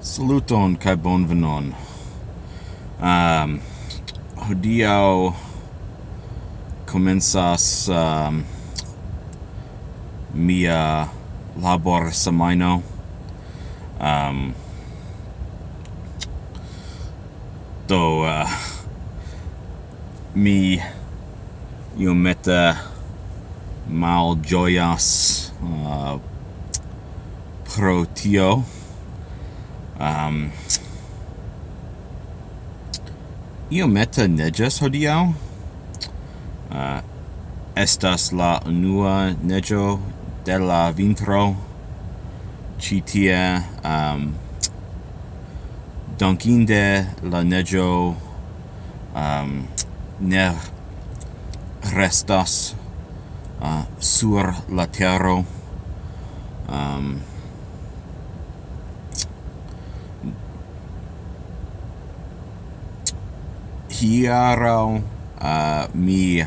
Saluton kai bonvenon. Um hodiaŭ komencas um, mia labor semaino. Um ehm, do uh, mi iomete joyas uh, eh, pro tio um, io meta neges hodiaŭ? Uh, estas la unua nejo de la vintro. Ĉi tie um, donkinde la nejo um, ne restas uh, sur la terra um, hieraŭ uh, mi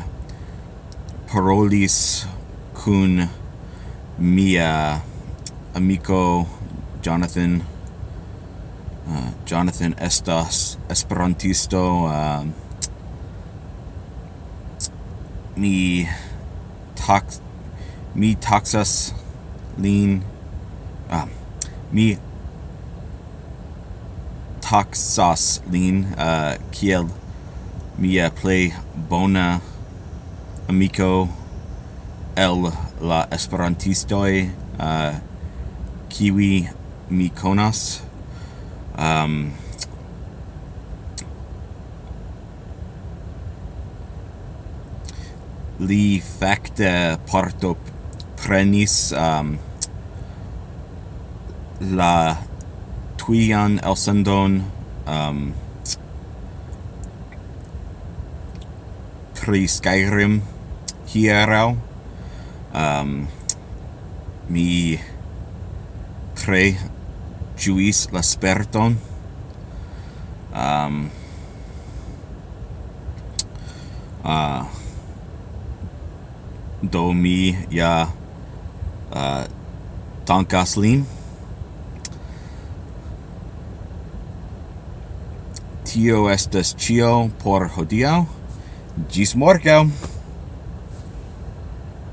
parolis kun mia amico Jonathan. Uh, Jonathan estas esperantisto uh, mi tax mi taxas lin uh, mi taxas lin uh, kiel mia plej bona amiko el la esperantistoi uh, eh, kiwi mi konas. Um, li facte parto prenis um, la tuian elsendon um, pri Skyrim hieraŭ. Um, ehm, mi tre ĝuis la sperton. Um, uh, do mi ja uh, tankas lin. Tio estas ĉio por hodiaŭ. Gis Morkel.